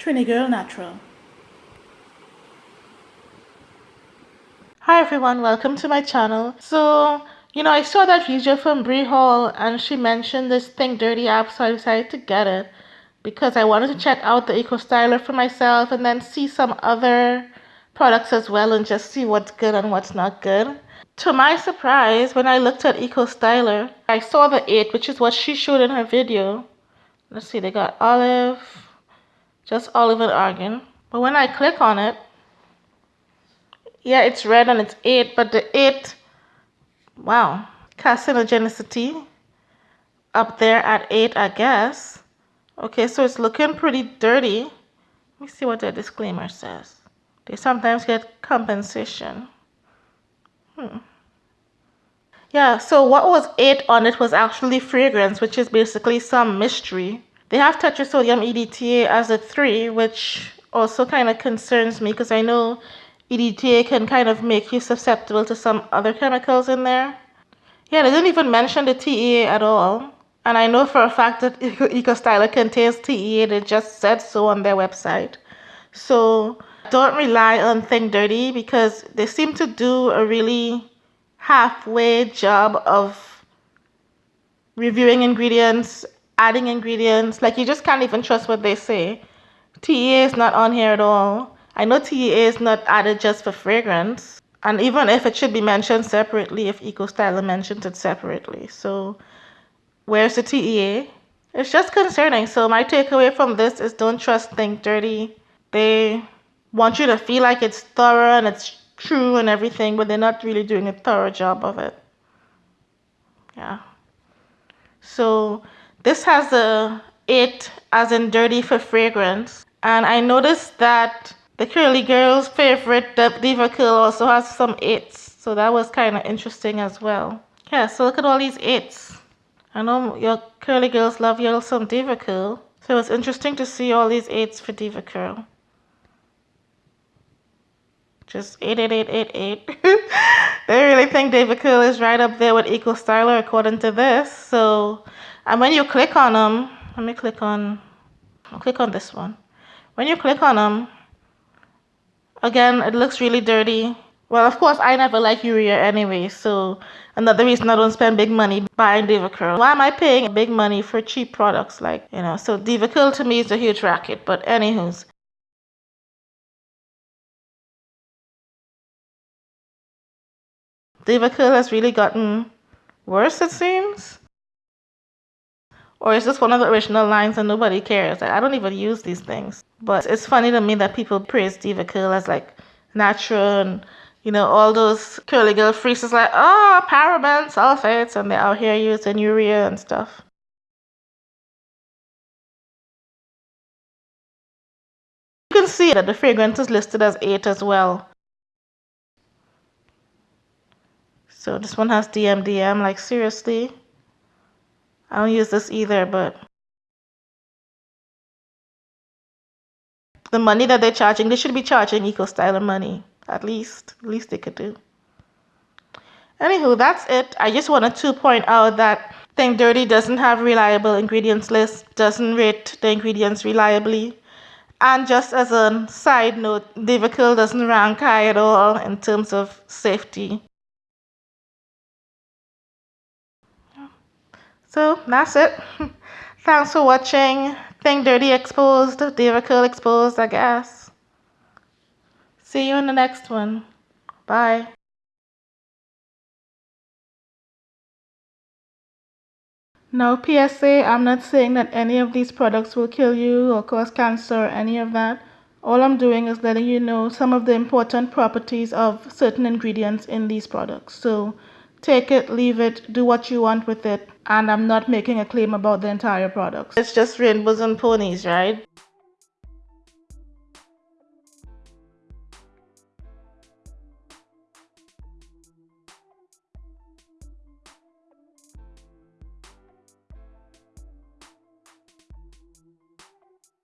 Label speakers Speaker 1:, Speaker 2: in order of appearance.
Speaker 1: Trini Girl Natural. Hi everyone, welcome to my channel. So, you know, I saw that video from Brie Hall and she mentioned this Think Dirty app, so I decided to get it because I wanted to check out the Eco Styler for myself and then see some other products as well and just see what's good and what's not good. To my surprise, when I looked at Eco Styler, I saw the 8, which is what she showed in her video. Let's see, they got olive, just olive and argan. But when I click on it, yeah, it's red and it's 8, but the 8, wow, carcinogenicity up there at 8, I guess. Okay, so it's looking pretty dirty. Let me see what the disclaimer says. They sometimes get compensation. Hmm. Yeah, so what was 8 on it was actually fragrance, which is basically some mystery. They have tetrasodium EDTA as a 3, which also kind of concerns me because I know EDTA can kind of make you susceptible to some other chemicals in there. Yeah, they didn't even mention the TEA at all. And I know for a fact that EcoStyler contains TEA. They just said so on their website. So don't rely on Think Dirty because they seem to do a really halfway job of reviewing ingredients, adding ingredients. Like you just can't even trust what they say. TEA is not on here at all. I know TEA is not added just for fragrance. And even if it should be mentioned separately, if Eco EcoStyler mentions it separately. So where's the TEA? It's just concerning. So my takeaway from this is don't trust Think Dirty. They want you to feel like it's thorough and it's true and everything, but they're not really doing a thorough job of it. Yeah. So this has a it as in dirty for fragrance. And I noticed that the Curly Girl's favorite DevaCurl also has some its. So that was kind of interesting as well. Yeah, so look at all these its. I know your curly girls love your some DevaCurl. So it's interesting to see all these eights for DevaCurl. Just 88888. they really think DevaCurl is right up there with Eco Styler according to this. So, and when you click on them, let me click on, I'll click on this one. When you click on them, again, it looks really dirty. Well, of course, I never like urea anyway, so another reason I don't spend big money buying DevaCurl. Why am I paying big money for cheap products like, you know, so DevaCurl to me is a huge racket, but anywho's. DevaCurl has really gotten worse, it seems. Or is this one of the original lines and nobody cares? I don't even use these things. But it's funny to me that people praise DevaCurl as like natural and you know, all those curly girl freaks is like, oh, paraben sulfates, and they're out here using urea and stuff. You can see that the fragrance is listed as 8 as well. So this one has DMDM, like seriously. I don't use this either, but the money that they're charging, they should be charging Eco Styler money. At least, at least they could do. Anywho, that's it. I just wanted to point out that Think Dirty doesn't have reliable ingredients list, doesn't rate the ingredients reliably. And just as a side note, DevaCurl doesn't rank high at all in terms of safety. So that's it. Thanks for watching. Think Dirty Exposed, DevaCurl Exposed, I guess. See you in the next one. Bye. Now PSA, I'm not saying that any of these products will kill you or cause cancer or any of that. All I'm doing is letting you know some of the important properties of certain ingredients in these products. So take it, leave it, do what you want with it. And I'm not making a claim about the entire product. It's just rainbows and ponies, right?